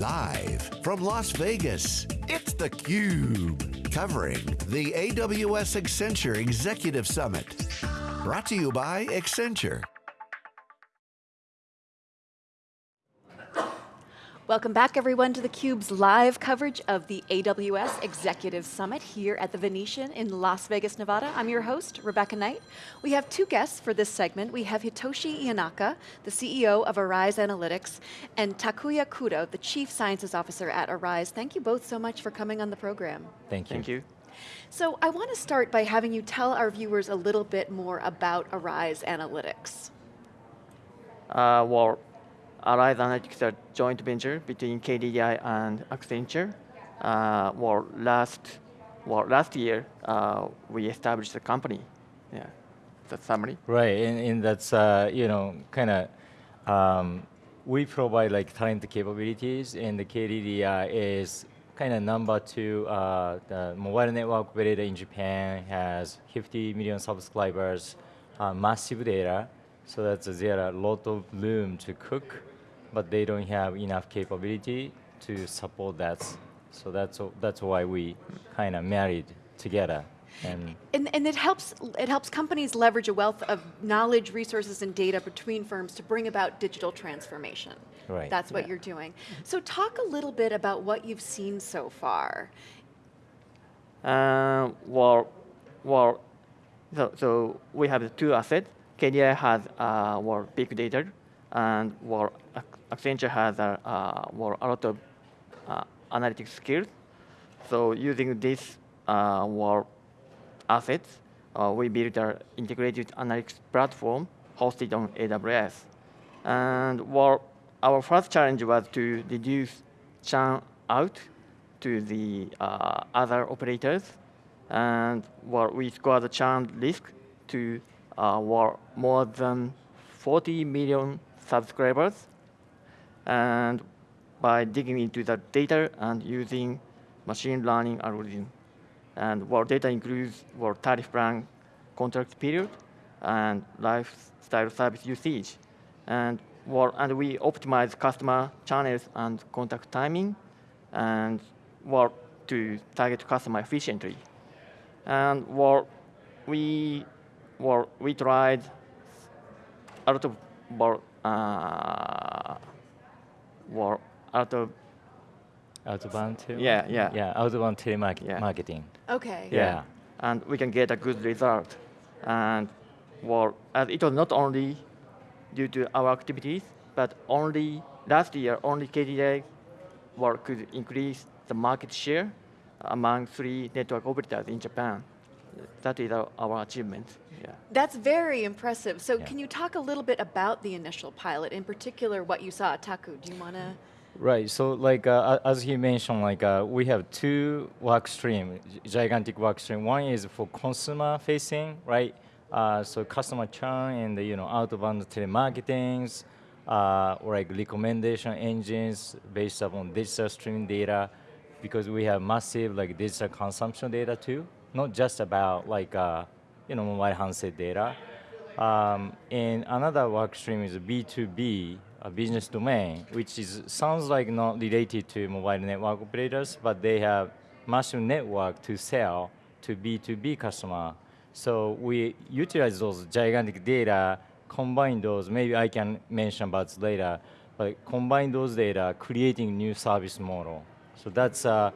Live from Las Vegas, it's theCUBE. Covering the AWS Accenture Executive Summit. Brought to you by Accenture. Welcome back everyone to theCUBE's live coverage of the AWS Executive Summit here at the Venetian in Las Vegas, Nevada. I'm your host, Rebecca Knight. We have two guests for this segment. We have Hitoshi Tanaka, the CEO of Arise Analytics, and Takuya Kudo, the Chief Sciences Officer at Arise. Thank you both so much for coming on the program. Thank you. Thank you. So I want to start by having you tell our viewers a little bit more about Arise Analytics. Uh, well, Arise Analytics a joint venture between KDDI and Accenture. Uh, well, last, well, last year, uh, we established the company. Yeah, that's summary. Right, and, and that's, uh, you know, kind of, um, we provide like talent capabilities and the KDDI is kind of number two, uh, the mobile network operator in Japan has 50 million subscribers, uh, massive data, so that's there are a lot of room to cook but they don't have enough capability to support that. So that's, that's why we kind of married together. And, and, and, it, helps, it helps companies leverage a wealth of knowledge, resources, and data between firms to bring about digital transformation. Right. That's what yeah. you're doing. So talk a little bit about what you've seen so far. Uh, well, well so, so we have two assets. KDDI has uh, well, big data, and well, Accenture has a, uh, well, a lot of uh, analytics skills. So using this uh, well, assets, uh, we built an integrated analytics platform hosted on AWS. And well, our first challenge was to reduce churn out to the uh, other operators. And well, we scored the churn risk to uh, well, more than 40 million subscribers and by digging into the data and using machine learning algorithm. And what data includes what tariff plan, contract period, and lifestyle service usage. And, what, and we optimize customer channels and contact timing, and what to target customer efficiently. And what we, what we tried a lot of what, uh, or out of outbound too. Yeah, yeah. Yeah, outbound telemarketing. Yeah. Marketing. Okay. Yeah. yeah. And we can get a good result. And well, and it was not only due to our activities, but only last year, only KDDI well, could increase the market share among three network operators in Japan. That is our, our achievement. Yeah. That's very impressive. So yeah. can you talk a little bit about the initial pilot, in particular what you saw at Taku? Do you want to? Right, so like uh, as he mentioned, like uh, we have two work stream, gigantic work stream. One is for consumer facing, right? Uh, so customer churn and the, you know outbound telemarketing, uh, or like recommendation engines based upon digital streaming data, because we have massive like digital consumption data too, not just about like uh, you know, mobile handset data. Um, and another work stream is B2B, a business domain, which is sounds like not related to mobile network operators, but they have massive network to sell to B2B customer. So we utilize those gigantic data, combine those, maybe I can mention about later, but combine those data, creating new service model. So that's uh,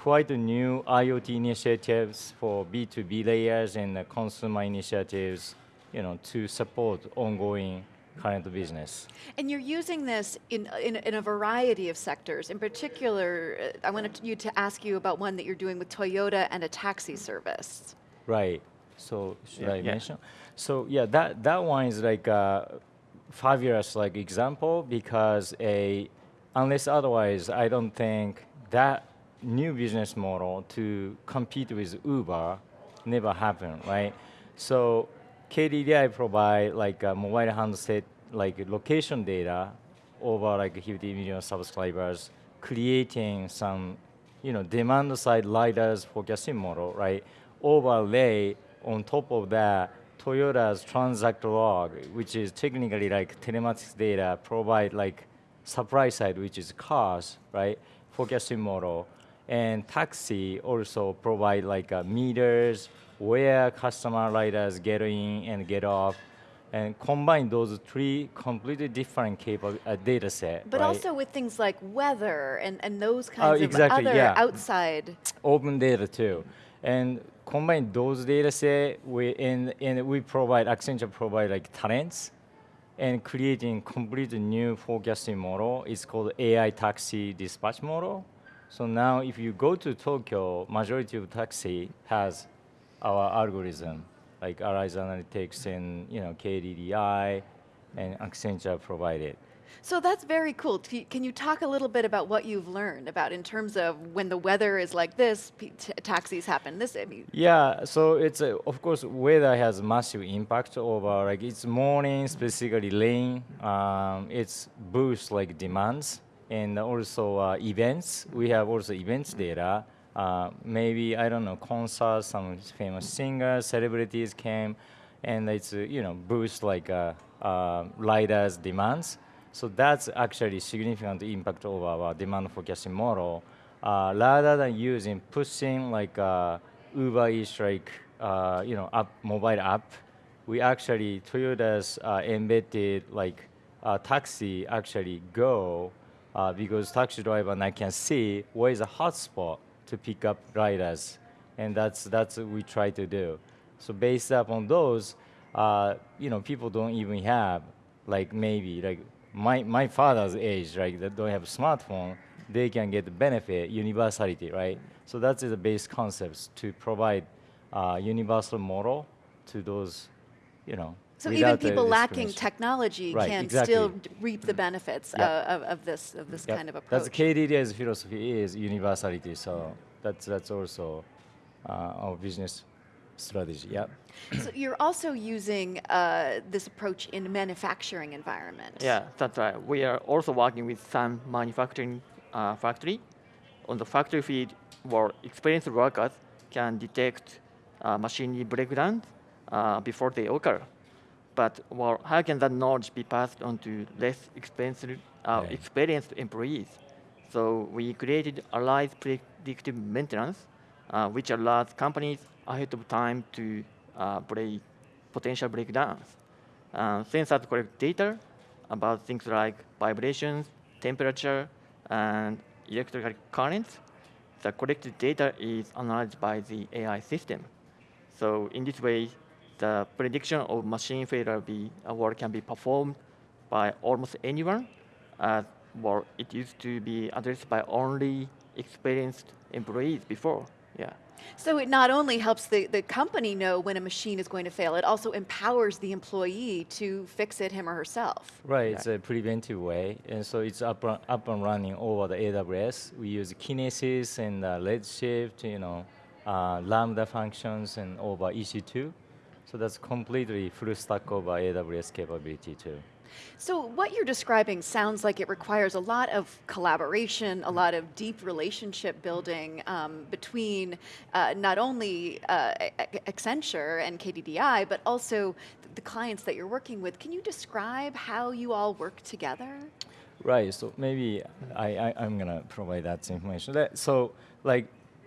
quite a new IoT initiatives for B2B layers and consumer initiatives you know, to support ongoing current business. And you're using this in, in, in, a variety of sectors. In particular, uh, I wanted you to ask you about one that you're doing with Toyota and a taxi service. Right, so should yeah, I yeah. mention? So yeah, that, that one is like a five years like example because a, unless otherwise, I don't think that new business model to compete with Uber never happened, right? So KDDI provide like a mobile handset like location data over like 50 million subscribers, creating some you know demand side riders forecasting model, right? Overlay on top of that Toyota's transact log, which is technically like telematics data, provide like supply side, which is cars, right? Forecasting model, and taxi also provide like uh, meters where customer riders get in and get off, and combine those three completely different capable uh, data set. But right? also with things like weather and, and those kinds exactly, of other yeah. outside. open data too. And combine those data set we and, and we provide Accenture provide like talents and creating completely new forecasting model. It's called AI taxi dispatch model. So now if you go to Tokyo, majority of taxi has our algorithm, like Arise Analytics and you know KDDI and Accenture provided. So that's very cool. Can you talk a little bit about what you've learned about in terms of when the weather is like this, taxis happen this? I mean, Yeah, so it's uh, of course weather has massive impact over like it's morning, specifically rain. Um, it's boost like demands and also uh, events. We have also events data. Uh, maybe I don't know concerts, some famous singers, celebrities came, and it's uh, you know boost like riders demands. So that's actually significant impact of our demand forecasting model. Uh, rather than using pushing like uh, Uber Eats like uh, you know app, mobile app, we actually Toyota's embedded like taxi actually go uh, because taxi driver now can see where is a hotspot to pick up riders, and that's that's what we try to do. So based upon those, uh, you know, people don't even have like maybe like my my father's age, right? That don't have smartphone, they can get the benefit universality, right? So that's the base concepts to provide uh, universal model to those, you know. So even people lacking technology Right, can exactly. still reap the benefits Yep. uh, of, of this of this Yep. kind of approach. That's KDDI's philosophy is universality. So that's that's also uh, our business strategy. Yeah. so you're also using uh, this approach in manufacturing environment. Yeah, that's right. We are also working with some manufacturing uh, factory. On the factory feed, where experienced workers can detect uh, machinery breakdowns uh, before they occur. But well, how can that knowledge be passed on to less expensive, uh, Right. experienced employees? So we created Arise Predictive Maintenance, uh, which allows companies ahead of time to uh, break potential breakdowns. Uh, sensors collect data about things like vibrations, temperature, and electrical currents. The collected data is analyzed by the AI system. So in this way, the prediction of machine failure be, uh, work can be performed by almost anyone, as well, it used to be addressed by only experienced employees before. Yeah. So it not only helps the, the company know when a machine is going to fail, it also empowers the employee to fix it him or herself. Right, it's a preventive way, and so it's up, up and running over the AWS. We use Kinesis and uh, Redshift, you know, uh, Lambda functions and over EC2. So that's completely full stack over AWS capability too. So what you're describing sounds like it requires a lot of collaboration, a lot of deep relationship building um, between uh, not only uh, Accenture and KDDI, but also the clients that you're working with. Can you describe how you all work together? Right. So maybe I, I I'm gonna provide that information. So like,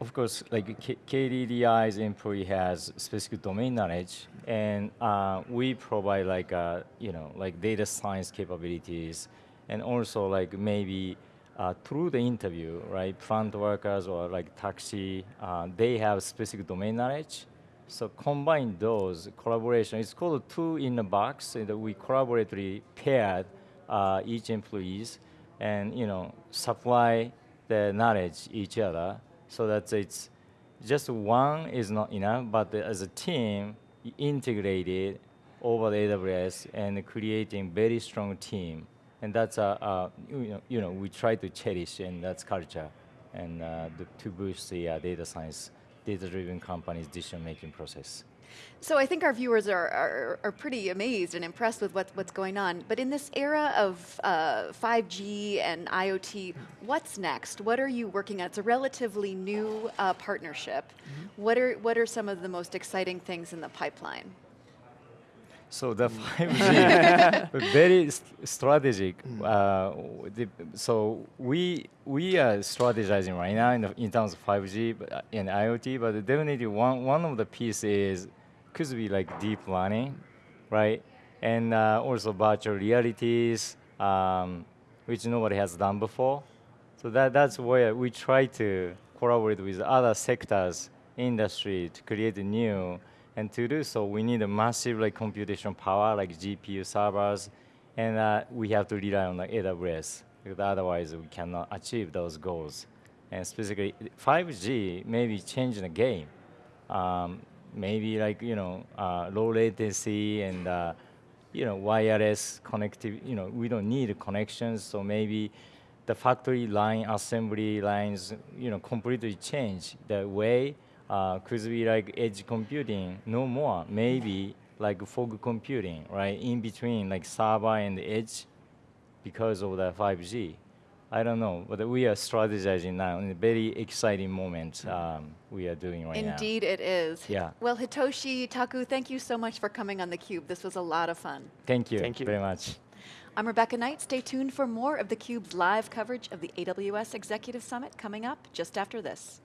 of course, like KDDI's employee has specific domain knowledge, and uh, we provide like uh, you know like data science capabilities, and also like maybe. Uh, through the interview, right, Front workers or like taxi, uh, they have specific domain knowledge, so combine those collaboration. It's called two in a box. And we collaboratively paired uh, each employees, and you know supply the knowledge each other, so that it's just one is not enough, but as a team integrated over the AWS and creating very strong team, and that's a, uh you know you know we try to cherish and that's culture, and uh, to boost the uh, data science, data-driven companies decision-making process. So I think our viewers are, are, are pretty amazed and impressed with what, what's going on. But in this era of uh, 5G and IoT, what's next? What are you working on? It's a relatively new uh, partnership. What are what are some of the most exciting things in the pipeline? So the 5G, very st- strategic. Uh, the, so we we are strategizing right now in, the, in terms of 5G but, uh, and IoT, but definitely one one of the pieces could be like deep learning, right? And uh, also virtual realities, um, which nobody has done before. So that that's where we try to collaborate with other sectors, industry to create a new. And to do so, we need a massive like computation power, like GPU servers, and uh, we have to rely on the AWS otherwise we cannot achieve those goals. And specifically, 5G maybe changing the game. Um, maybe like you know uh, low latency and uh, you know wireless connectivity. You know we don't need connections, so maybe the factory line assembly lines you know completely change the way uh, could be like edge computing no more maybe like fog computing right in between like server and edge because of the 5G. I don't know, but we are strategizing now in a very exciting moment um, we are doing right now. Indeed, it is. Yeah. Well, Hitoshi Taku, thank you so much for coming on theCUBE. This was a lot of fun. Thank you, Thank you. very much. I'm Rebecca Knight. Stay tuned for more of theCUBE's live coverage of the AWS Executive Summit coming up just after this.